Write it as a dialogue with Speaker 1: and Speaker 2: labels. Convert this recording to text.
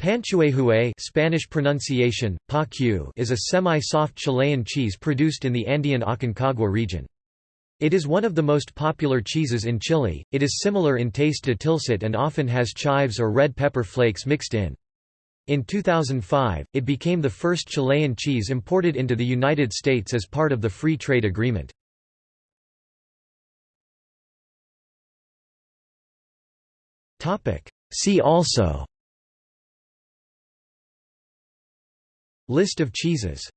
Speaker 1: Panquehue Spanish pronunciation, pa is a semi-soft Chilean cheese produced in the Andean Aconcagua region. It is one of the most popular cheeses in Chile, it is similar in taste to Tilsit and often has chives or red pepper flakes mixed in. In 2005, it became the first Chilean cheese imported into the United States as part of the Free Trade Agreement. See also List of cheeses